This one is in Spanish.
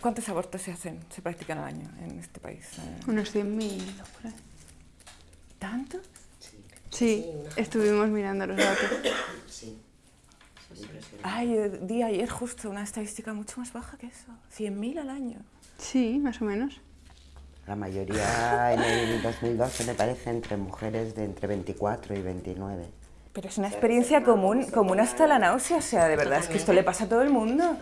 ¿Cuántos abortos se hacen, se practican al año en este país? Unos 100.000 por ahí. Sí, estuvimos mirando los datos. Sí. Ay, di ayer justo una estadística mucho más baja que eso. 100.000 al año. Sí, más o menos. La mayoría en el 2012 me parece entre mujeres de entre 24 y 29. Pero es una experiencia común, común hasta la náusea, o sea, de verdad, es que esto le pasa a todo el mundo.